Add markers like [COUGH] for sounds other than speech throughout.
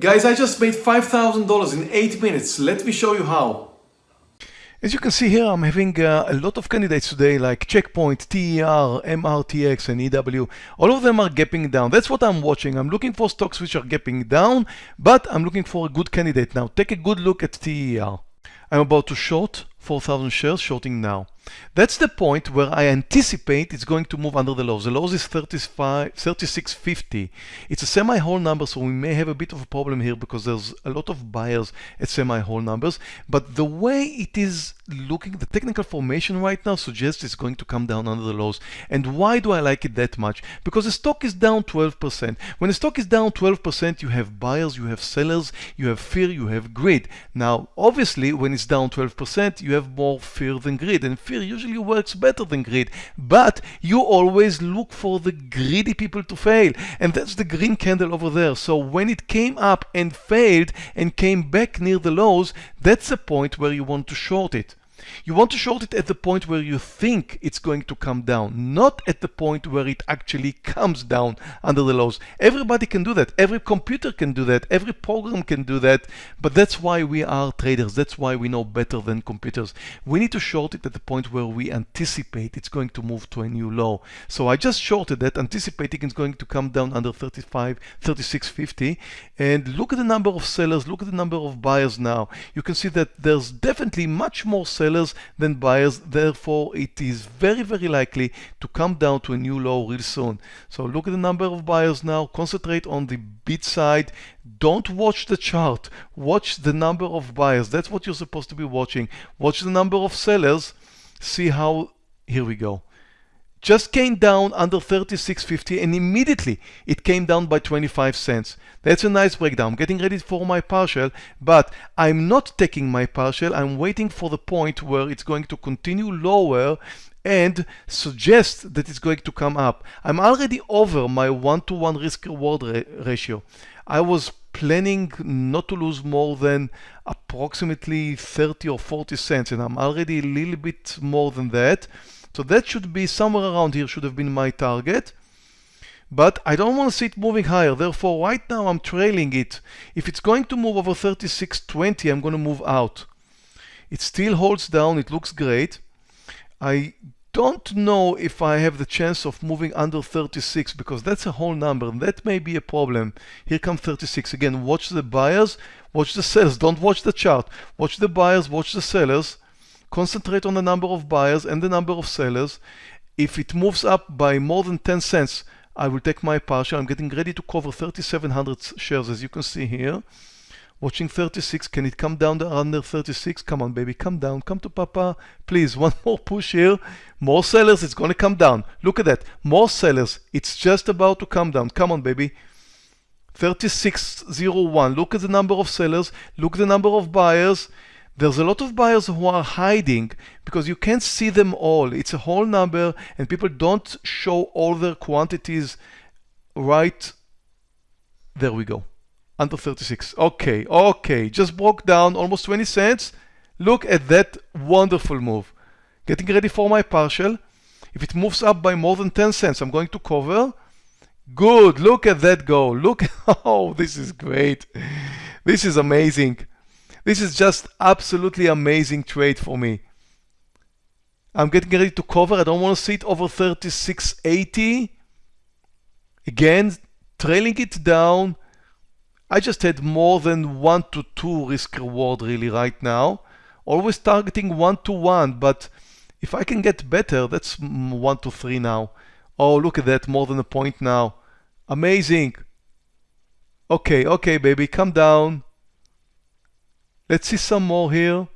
Guys, I just made $5,000 in 8 minutes. Let me show you how. As you can see here, I'm having uh, a lot of candidates today like Checkpoint, TER, MRTX, and EW. All of them are gapping down. That's what I'm watching. I'm looking for stocks which are gapping down, but I'm looking for a good candidate now. Take a good look at TER. I'm about to short 4,000 shares, shorting now. That's the point where I anticipate it's going to move under the lows. The lows is 35, 36.50. It's a semi-whole number, so we may have a bit of a problem here because there's a lot of buyers at semi-whole numbers. But the way it is looking, the technical formation right now suggests it's going to come down under the lows. And why do I like it that much? Because the stock is down 12%. When the stock is down 12%, you have buyers, you have sellers, you have fear, you have greed. Now, obviously, when it's down 12%, you have more fear than greed. And fear usually works better than greed. But you always look for the greedy people to fail. And that's the green candle over there. So when it came up and failed and came back near the lows, that's the point where you want to short it. You want to short it at the point where you think it's going to come down, not at the point where it actually comes down under the lows. Everybody can do that. Every computer can do that. Every program can do that. But that's why we are traders. That's why we know better than computers. We need to short it at the point where we anticipate it's going to move to a new low. So I just shorted that, anticipating it's going to come down under 35, 36.50. And look at the number of sellers. Look at the number of buyers now. You can see that there's definitely much more sellers sellers than buyers. Therefore, it is very, very likely to come down to a new low real soon. So look at the number of buyers now. Concentrate on the bid side. Don't watch the chart. Watch the number of buyers. That's what you're supposed to be watching. Watch the number of sellers. See how, here we go just came down under 36.50 and immediately it came down by 25 cents. That's a nice breakdown. I'm getting ready for my partial, but I'm not taking my partial. I'm waiting for the point where it's going to continue lower and suggest that it's going to come up. I'm already over my one-to-one -one risk reward ra ratio. I was planning not to lose more than approximately 30 or 40 cents and I'm already a little bit more than that. So that should be somewhere around here should have been my target. But I don't want to see it moving higher. Therefore, right now I'm trailing it. If it's going to move over 36.20, I'm going to move out. It still holds down. It looks great. I don't know if I have the chance of moving under 36 because that's a whole number and that may be a problem. Here comes 36. Again, watch the buyers, watch the sellers. Don't watch the chart. Watch the buyers, watch the sellers concentrate on the number of buyers and the number of sellers. If it moves up by more than 10 cents, I will take my partial. I'm getting ready to cover 3,700 shares, as you can see here. Watching 36, can it come down under 36? Come on, baby, come down, come to Papa. Please, one [LAUGHS] more push here. More sellers, it's gonna come down. Look at that, more sellers. It's just about to come down. Come on, baby. 3601, look at the number of sellers, look at the number of buyers. There's a lot of buyers who are hiding because you can't see them all. It's a whole number and people don't show all their quantities right. There we go. Under 36. Okay, okay. Just broke down almost 20 cents. Look at that wonderful move. Getting ready for my partial. If it moves up by more than 10 cents, I'm going to cover. Good. Look at that go. Look. [LAUGHS] Oh, this is great. This is amazing. This is just absolutely amazing trade for me. I'm getting ready to cover. I don't want to see it over 36.80. Again, trailing it down. I just had more than one to two risk reward really right now. Always targeting one to one, but if I can get better, that's one to three now. Oh, look at that, more than a point now. Amazing. Okay, okay, baby, come down. Let's see some more here.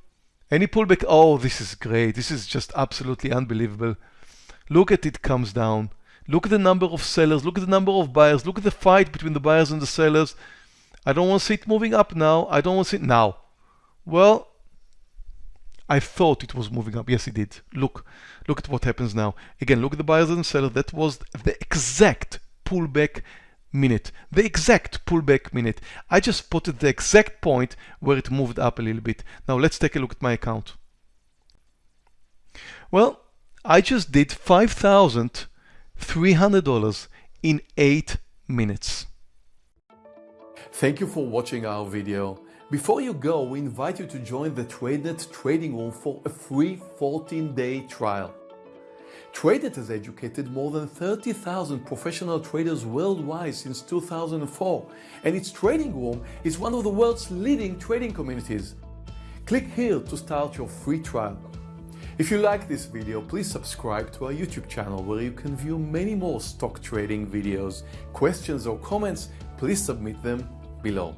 Any pullback? Oh, this is great. This is just absolutely unbelievable. Look at it comes down. Look at the number of sellers. Look at the number of buyers. Look at the fight between the buyers and the sellers. I don't want to see it moving up now. I don't want to see it now. Well, I thought it was moving up. Yes, it did. Look, look at what happens now. Again, look at the buyers and sellers. That was the exact pullback minute, the exact pullback minute. I just put the exact point where it moved up a little bit. Now let's take a look at my account. Well, I just did $5,300 in eight minutes. Thank you for watching our video. Before you go, we invite you to join the TradeNet trading room for a free 14-day trial. TradeNet has educated more than 30,000 professional traders worldwide since 2004, and its trading room is one of the world's leading trading communities. Click here to start your free trial. If you like this video, please subscribe to our YouTube channel where you can view many more stock trading videos. Questions or comments, please submit them below.